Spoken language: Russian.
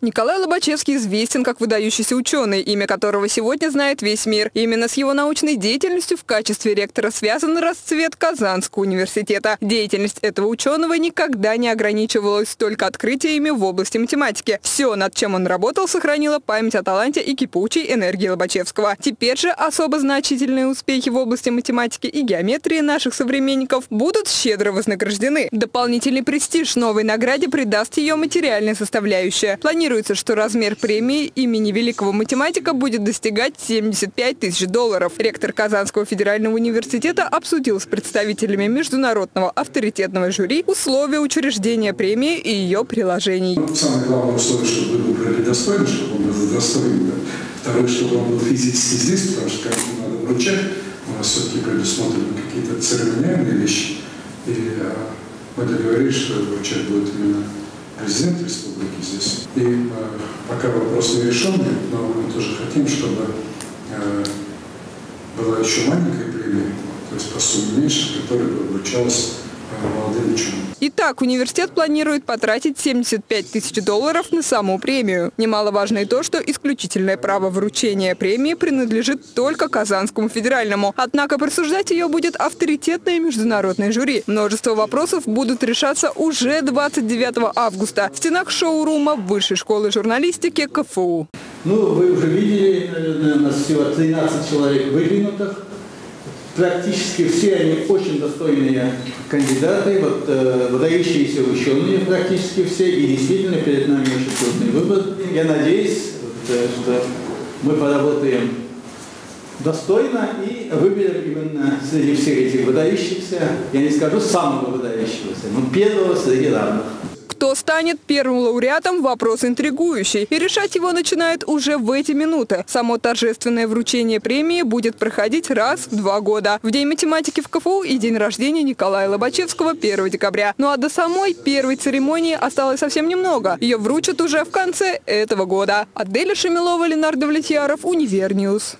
Николай Лобачевский известен как выдающийся ученый, имя которого сегодня знает весь мир. Именно с его научной деятельностью в качестве ректора связан расцвет Казанского университета. Деятельность этого ученого никогда не ограничивалась только открытиями в области математики. Все, над чем он работал, сохранило память о таланте и кипучей энергии Лобачевского. Теперь же особо значительные успехи в области математики и геометрии наших современников будут щедро вознаграждены. Дополнительный престиж новой награде придаст ее материальная составляющая. Планируется Планируется, что размер премии имени великого математика будет достигать 75 тысяч долларов. Ректор Казанского федерального университета обсудил с представителями международного авторитетного жюри условия учреждения премии и ее приложений. Ну, самое главное условие, чтобы вы выбрали достойно, чтобы он был достоин. Второе, чтобы он был физически здесь, потому что как надо вручать, у нас все-таки предусмотрены какие-то церемониальные вещи. И а, мы договорились, что вручать будет именно президент республики здесь. И э, пока вопрос не решенный, но мы тоже хотим, чтобы э, была еще маленькая премия, то есть по сумме меньше, которая бы вручалась молодым ученым. Итак, университет планирует потратить 75 тысяч долларов на саму премию. Немаловажно и то, что исключительное право вручения премии принадлежит только Казанскому федеральному. Однако присуждать ее будет авторитетное международное жюри. Множество вопросов будут решаться уже 29 августа в стенах шоурума Высшей школы журналистики КФУ. Ну, вы уже видели, наверное, у нас всего 13 человек выдвинутых практически все они очень достойные кандидаты, вот, э, выдающиеся ученые практически все, и действительно перед нами очень трудный выбор. Я надеюсь, вот, э, что мы поработаем достойно и выберем именно среди всех этих выдающихся, я не скажу самого выдающегося, но первого среди равных. Кто станет первым лауреатом – вопрос интригующий. И решать его начинают уже в эти минуты. Само торжественное вручение премии будет проходить раз в два года. В День математики в КФУ и день рождения Николая Лобачевского 1 декабря. Ну а до самой первой церемонии осталось совсем немного. Ее вручат уже в конце этого года. Аделя Шамилова, Ленар Давлетьяров, Универ News.